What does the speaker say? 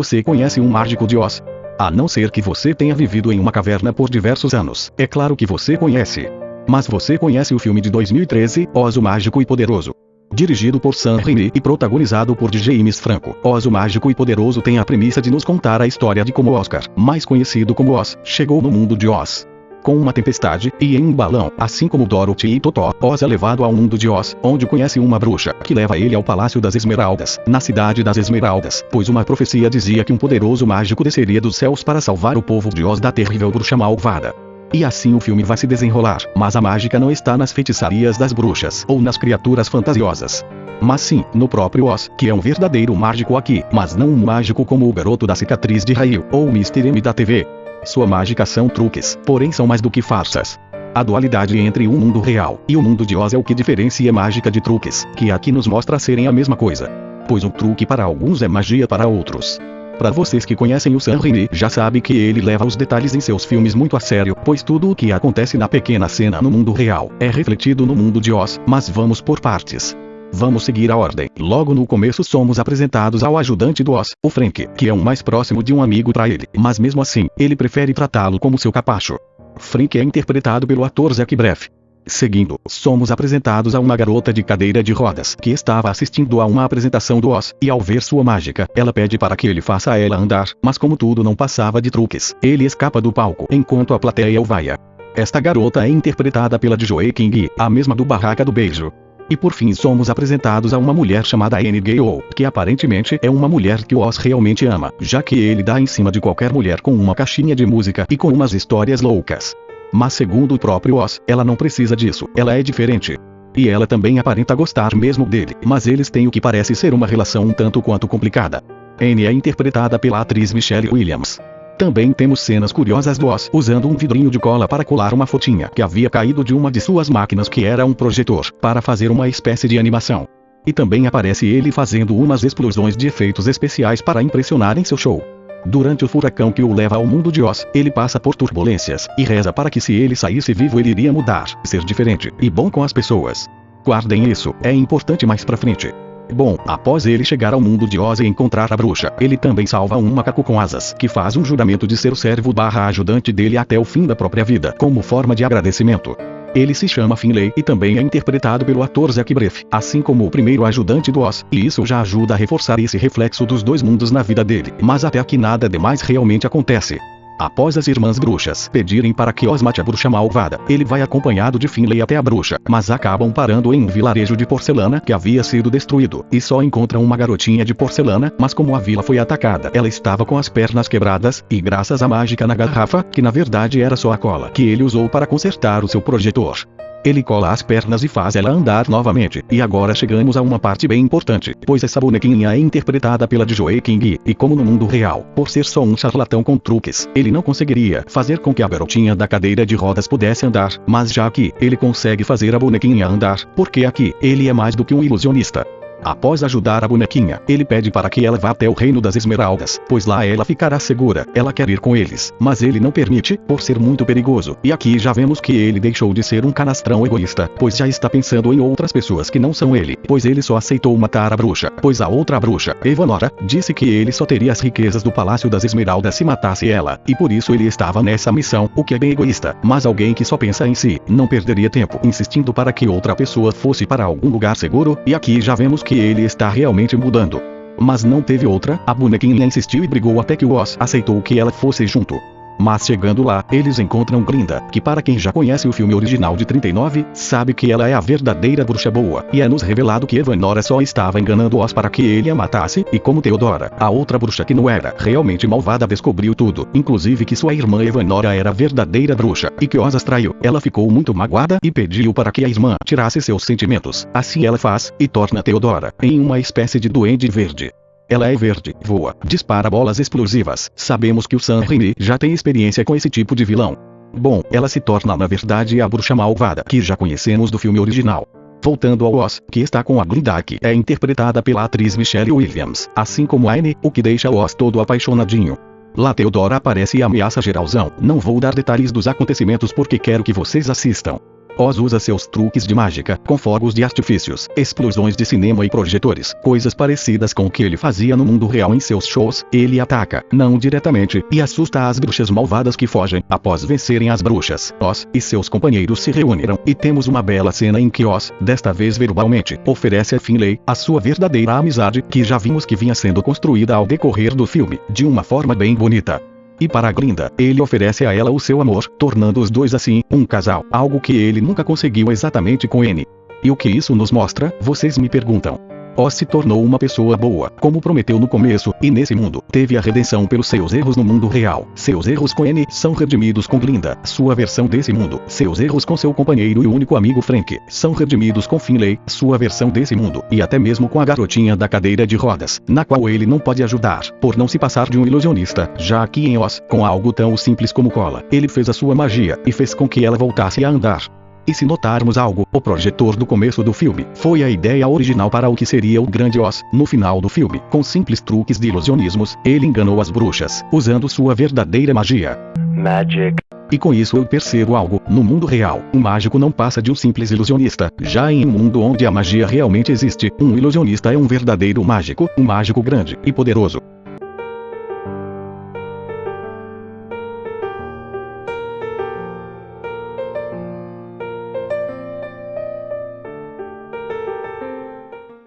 Você conhece um mágico de Oz? A não ser que você tenha vivido em uma caverna por diversos anos. É claro que você conhece. Mas você conhece o filme de 2013, Oz o Mágico e Poderoso? Dirigido por Sam Raimi e protagonizado por James Franco, Oz o Mágico e Poderoso tem a premissa de nos contar a história de como Oscar, mais conhecido como Oz, chegou no mundo de Oz com uma tempestade, e em um balão, assim como Dorothy e Totó, Oz é levado ao mundo de Oz, onde conhece uma bruxa, que leva ele ao Palácio das Esmeraldas, na cidade das Esmeraldas, pois uma profecia dizia que um poderoso mágico desceria dos céus para salvar o povo de Oz da terrível bruxa malvada. E assim o filme vai se desenrolar, mas a mágica não está nas feitiçarias das bruxas, ou nas criaturas fantasiosas. Mas sim, no próprio Oz, que é um verdadeiro mágico aqui, mas não um mágico como o garoto da cicatriz de raio, ou o Mr. M da TV. Sua mágica são truques, porém são mais do que farsas. A dualidade entre o mundo real e o mundo de Oz é o que diferencia mágica de truques, que aqui nos mostra serem a mesma coisa. Pois um truque para alguns é magia para outros. Para vocês que conhecem o Sam Raimi, já sabe que ele leva os detalhes em seus filmes muito a sério, pois tudo o que acontece na pequena cena no mundo real é refletido no mundo de Oz, mas vamos por partes. Vamos seguir a ordem. Logo no começo somos apresentados ao ajudante do Oz, o Frank, que é um mais próximo de um amigo para ele, mas mesmo assim, ele prefere tratá-lo como seu capacho. Frank é interpretado pelo ator Zac Braff. Seguindo, somos apresentados a uma garota de cadeira de rodas que estava assistindo a uma apresentação do Oz, e ao ver sua mágica, ela pede para que ele faça ela andar, mas como tudo não passava de truques, ele escapa do palco enquanto a plateia o vaia. Esta garota é interpretada pela Joey King, a mesma do Barraca do Beijo. E por fim somos apresentados a uma mulher chamada Annie Gale, que aparentemente é uma mulher que o Oz realmente ama, já que ele dá em cima de qualquer mulher com uma caixinha de música e com umas histórias loucas. Mas segundo o próprio Oz, ela não precisa disso, ela é diferente. E ela também aparenta gostar mesmo dele, mas eles têm o que parece ser uma relação um tanto quanto complicada. Annie é interpretada pela atriz Michelle Williams. Também temos cenas curiosas do Oz usando um vidrinho de cola para colar uma fotinha que havia caído de uma de suas máquinas que era um projetor, para fazer uma espécie de animação. E também aparece ele fazendo umas explosões de efeitos especiais para impressionar em seu show. Durante o furacão que o leva ao mundo de Oz, ele passa por turbulências, e reza para que se ele saísse vivo ele iria mudar, ser diferente, e bom com as pessoas. Guardem isso, é importante mais pra frente. Bom, após ele chegar ao mundo de Oz e encontrar a bruxa, ele também salva um macaco com asas, que faz um juramento de ser o servo barra ajudante dele até o fim da própria vida, como forma de agradecimento. Ele se chama Finlay e também é interpretado pelo ator Zac Braff, assim como o primeiro ajudante do Oz, e isso já ajuda a reforçar esse reflexo dos dois mundos na vida dele, mas até aqui nada demais realmente acontece. Após as irmãs bruxas pedirem para que Oz mate a bruxa malvada, ele vai acompanhado de Finlay até a bruxa, mas acabam parando em um vilarejo de porcelana que havia sido destruído, e só encontram uma garotinha de porcelana, mas como a vila foi atacada, ela estava com as pernas quebradas, e graças à mágica na garrafa, que na verdade era só a cola que ele usou para consertar o seu projetor. Ele cola as pernas e faz ela andar novamente. E agora chegamos a uma parte bem importante, pois essa bonequinha é interpretada pela Joey King, e como no mundo real, por ser só um charlatão com truques, ele não conseguiria fazer com que a garotinha da cadeira de rodas pudesse andar, mas já aqui, ele consegue fazer a bonequinha andar, porque aqui, ele é mais do que um ilusionista. Após ajudar a bonequinha, ele pede para que ela vá até o reino das esmeraldas, pois lá ela ficará segura. Ela quer ir com eles, mas ele não permite, por ser muito perigoso. E aqui já vemos que ele deixou de ser um canastrão egoísta, pois já está pensando em outras pessoas que não são ele, pois ele só aceitou matar a bruxa, pois a outra bruxa, Evanora, disse que ele só teria as riquezas do Palácio das Esmeraldas se matasse ela, e por isso ele estava nessa missão, o que é bem egoísta, mas alguém que só pensa em si, não perderia tempo insistindo para que outra pessoa fosse para algum lugar seguro, e aqui já vemos que que ele está realmente mudando. Mas não teve outra, a bonequinha insistiu e brigou até que o Oz aceitou que ela fosse junto. Mas chegando lá, eles encontram Glinda, que para quem já conhece o filme original de 39, sabe que ela é a verdadeira bruxa boa, e é nos revelado que Evanora só estava enganando Oz para que ele a matasse, e como Theodora, a outra bruxa que não era realmente malvada descobriu tudo, inclusive que sua irmã Evanora era a verdadeira bruxa, e que Oz as traiu, ela ficou muito magoada e pediu para que a irmã tirasse seus sentimentos. Assim ela faz, e torna Theodora em uma espécie de duende verde. Ela é verde, voa, dispara bolas explosivas. Sabemos que o Sam Raimi já tem experiência com esse tipo de vilão. Bom, ela se torna na verdade a bruxa malvada que já conhecemos do filme original. Voltando ao Oz, que está com a Glinda que é interpretada pela atriz Michelle Williams, assim como Anne, o que deixa o Oz todo apaixonadinho. Lá Theodora aparece e ameaça geralzão. Não vou dar detalhes dos acontecimentos porque quero que vocês assistam. Oz usa seus truques de mágica, com fogos de artifícios, explosões de cinema e projetores, coisas parecidas com o que ele fazia no mundo real em seus shows. Ele ataca, não diretamente, e assusta as bruxas malvadas que fogem. Após vencerem as bruxas, Oz e seus companheiros se reuniram, e temos uma bela cena em que Oz, desta vez verbalmente, oferece a Finlay a sua verdadeira amizade, que já vimos que vinha sendo construída ao decorrer do filme, de uma forma bem bonita. E para Glinda, ele oferece a ela o seu amor, tornando os dois assim, um casal, algo que ele nunca conseguiu exatamente com N. E o que isso nos mostra, vocês me perguntam. Oz se tornou uma pessoa boa, como prometeu no começo, e nesse mundo, teve a redenção pelos seus erros no mundo real. Seus erros com N são redimidos com Glinda, sua versão desse mundo. Seus erros com seu companheiro e único amigo Frank, são redimidos com Finlay, sua versão desse mundo. E até mesmo com a garotinha da cadeira de rodas, na qual ele não pode ajudar, por não se passar de um ilusionista, já que em Oz, com algo tão simples como cola, ele fez a sua magia, e fez com que ela voltasse a andar. E se notarmos algo, o projetor do começo do filme foi a ideia original para o que seria o Grande Oz. No final do filme, com simples truques de ilusionismos, ele enganou as bruxas, usando sua verdadeira magia. Magic. E com isso eu percebo algo, no mundo real, um mágico não passa de um simples ilusionista. Já em um mundo onde a magia realmente existe, um ilusionista é um verdadeiro mágico, um mágico grande e poderoso.